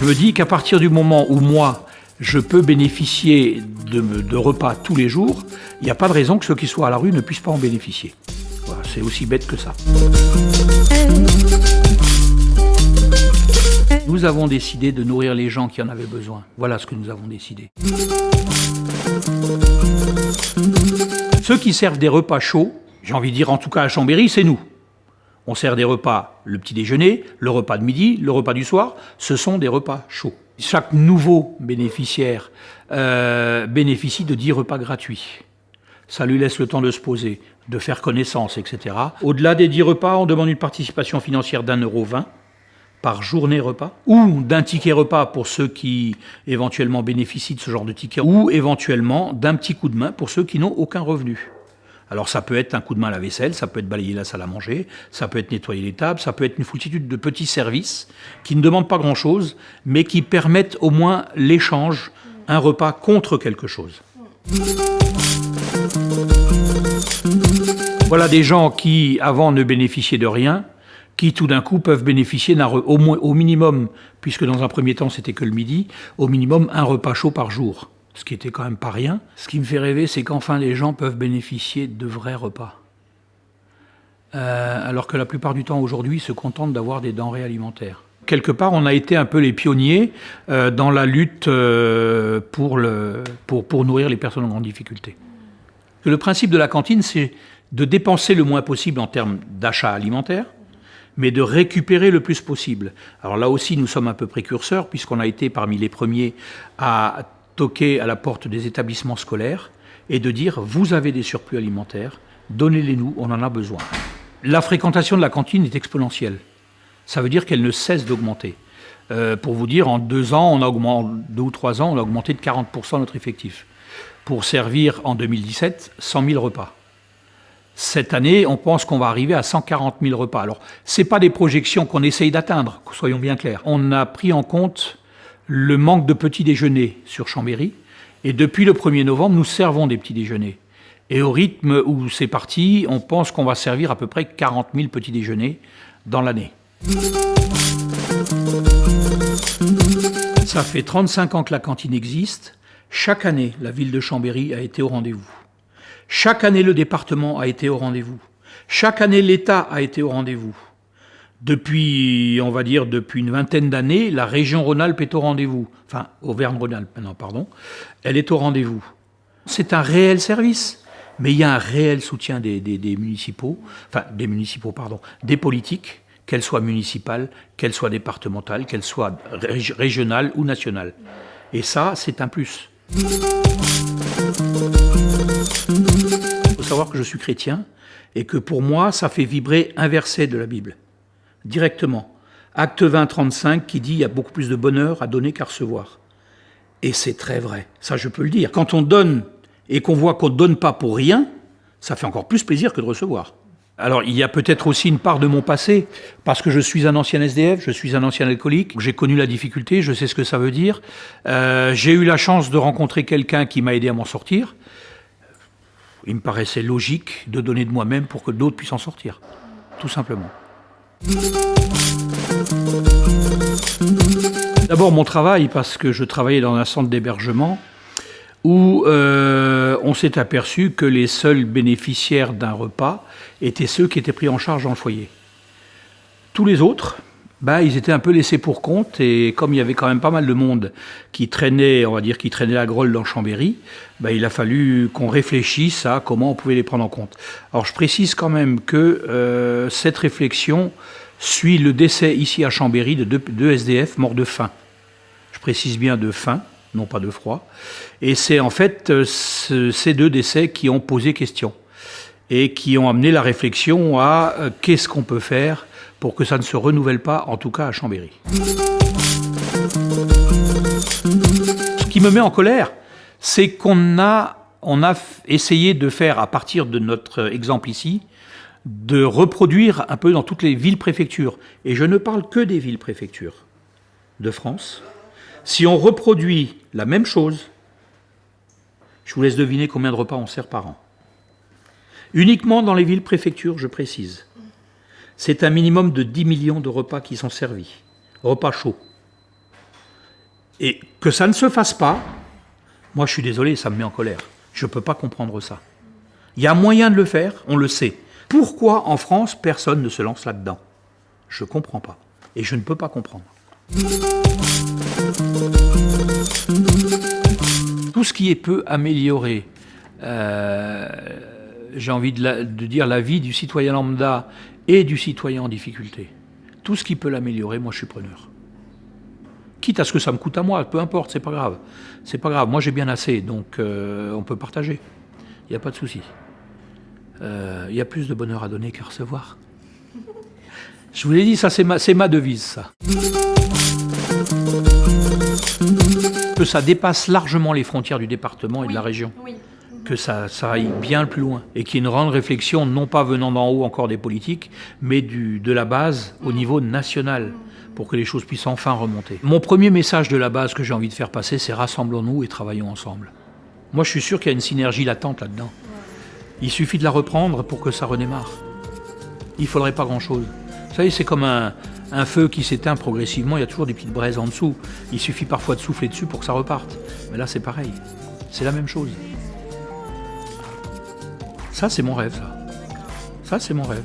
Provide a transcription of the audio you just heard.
Je me dis qu'à partir du moment où moi, je peux bénéficier de, repas tous les jours, il n'y a pas de raison que ceux qui soient à la rue ne puissent pas en bénéficier. C'est aussi bête que ça. Nous avons décidé de nourrir les gens qui en avaient besoin. Voilà ce que nous avons décidé. Ceux qui servent des repas chauds, j'ai envie de dire en tout cas à Chambéry, c'est nous. On sert des repas le petit déjeuner, le repas de midi, le repas du soir. Ce sont des repas chauds. Chaque nouveau bénéficiaire euh, bénéficie de 10 repas gratuits. Ça lui laisse le temps de se poser, de faire connaissance, etc. Au-delà des 10 repas, on demande une participation financière d'un euro vingt par journée repas, ou d'un ticket repas pour ceux qui éventuellement bénéficient de ce genre de ticket, ou éventuellement d'un petit coup de main pour ceux qui n'ont aucun revenu. Alors ça peut être un coup de main à la vaisselle, ça peut être balayer la salle à manger, ça peut être nettoyer les tables, ça peut être une foultitude de petits services qui ne demandent pas grand-chose, mais qui permettent au moins l'échange, un repas contre quelque chose. Voilà des gens qui, avant, ne bénéficiaient de rien, qui tout d'un coup peuvent bénéficier d'un au, au minimum, puisque dans un premier temps c'était que le midi, au minimum un repas chaud par jour, ce qui était quand même pas rien. Ce qui me fait rêver, c'est qu'enfin les gens peuvent bénéficier de vrais repas. Euh, alors que la plupart du temps aujourd'hui se contentent d'avoir des denrées alimentaires. Quelque part, on a été un peu les pionniers euh, dans la lutte euh, pour, pour nourrir les personnes en grande difficulté. Le principe de la cantine, c'est de dépenser le moins possible en termes d'achat alimentaire, mais de récupérer le plus possible. Alors là aussi, nous sommes un peu précurseurs, puisqu'on a été parmi les premiers à à la porte des établissements scolaires et de dire « vous avez des surplus alimentaires, donnez-les-nous, on en a besoin ». La fréquentation de la cantine est exponentielle. Ça veut dire qu'elle ne cesse d'augmenter. Euh, pour vous dire, en deux ans, on a augmenté, deux ou trois ans, on a augmenté de 40% notre effectif. Pour servir en 2017 100 000 repas. Cette année, on pense qu'on va arriver à 140 000 repas. Alors, ce pas des projections qu'on essaye d'atteindre, soyons bien clairs. On a pris en compte le manque de petits déjeuners sur Chambéry, et depuis le 1er novembre, nous servons des petits déjeuners. Et au rythme où c'est parti, on pense qu'on va servir à peu près 40 000 petits déjeuners dans l'année. Ça fait 35 ans que la cantine existe. Chaque année, la ville de Chambéry a été au rendez-vous. Chaque année, le département a été au rendez-vous. Chaque année, l'État a été au rendez-vous. Depuis, on va dire, depuis une vingtaine d'années, la région Rhône-Alpes est au rendez-vous. Enfin, Auvergne-Rhône-Alpes maintenant, pardon. Elle est au rendez-vous. C'est un réel service, mais il y a un réel soutien des, municipaux, enfin, des municipaux, pardon, des politiques, qu'elles soient municipales, qu'elles soient départementales, qu'elles soient régionales ou nationales. Et ça, c'est un plus. Il faut savoir que je suis chrétien et que pour moi, ça fait vibrer un verset de la Bible, directement. Acte 20, 35, qui dit « il y a beaucoup plus de bonheur à donner qu'à recevoir ». Et c'est très vrai, ça je peux le dire. Quand on donne et qu'on voit qu'on ne donne pas pour rien, ça fait encore plus plaisir que de recevoir. Alors, il y a peut-être aussi une part de mon passé, parce que je suis un ancien SDF, je suis un ancien alcoolique, j'ai connu la difficulté, je sais ce que ça veut dire. Euh, j'ai eu la chance de rencontrer quelqu'un qui m'a aidé à m'en sortir. Il me paraissait logique de donner de moi-même pour que d'autres puissent en sortir, tout simplement. D'abord mon travail, parce que je travaillais dans un centre d'hébergement, où euh, on s'est aperçu que les seuls bénéficiaires d'un repas étaient ceux qui étaient pris en charge dans le foyer. Tous les autres, bah, ils étaient un peu laissés pour compte et comme il y avait quand même pas mal de monde qui traînait, on va dire, qui traînait la grolle dans Chambéry, bah, il a fallu qu'on réfléchisse à comment on pouvait les prendre en compte. Alors je précise quand même que euh, cette réflexion suit le décès ici à Chambéry de deux SDF morts de faim. Je précise bien de faim, non pas de froid. Et c'est en fait euh, ces deux décès qui ont posé question et qui ont amené la réflexion à euh, qu'est-ce qu'on peut faire pour que ça ne se renouvelle pas, en tout cas à Chambéry. Ce qui me met en colère, c'est qu'on a, a essayé de faire, à partir de notre exemple ici, de reproduire un peu dans toutes les villes-préfectures. Et je ne parle que des villes-préfectures de France, si on reproduit la même chose, je vous laisse deviner combien de repas on sert par an. Uniquement dans les villes-préfectures, je précise. C'est un minimum de 10 millions de repas qui sont servis, repas chauds. Et que ça ne se fasse pas, moi je suis désolé, ça me met en colère. Je ne peux pas comprendre ça. Il y a moyen de le faire, on le sait. Pourquoi en France personne ne se lance là-dedans? Je ne comprends pas. Et je ne peux pas comprendre. Tout ce qui est peut améliorer, euh, j'ai envie de, dire la vie du citoyen lambda et du citoyen en difficulté. Tout ce qui peut l'améliorer, moi je suis preneur. Quitte à ce que ça me coûte à moi, peu importe, c'est pas grave. C'est pas grave, moi j'ai bien assez, donc euh, on peut partager. Il n'y a pas de souci. Euh, il y a plus de bonheur à donner qu'à recevoir. Je vous l'ai dit, ça c'est ma, ma devise, ça. Que ça dépasse largement les frontières du département et de la région. Que ça, aille bien plus loin. Et qu'il y ait une grande réflexion, non pas venant d'en haut encore des politiques, mais de la base au niveau national pour que les choses puissent enfin remonter. Mon premier message de la base que j'ai envie de faire passer, c'est rassemblons-nous et travaillons ensemble. Moi, je suis sûr qu'il y a une synergie latente là-dedans. Il suffit de la reprendre pour que ça redémarre. Il ne faudrait pas grand-chose. Vous savez, c'est comme un, un feu qui s'éteint progressivement, il y a toujours des petites braises en dessous. Il suffit parfois de souffler dessus pour que ça reparte. Mais là, c'est pareil. C'est la même chose. Ça, c'est mon rêve, ça. C'est mon rêve.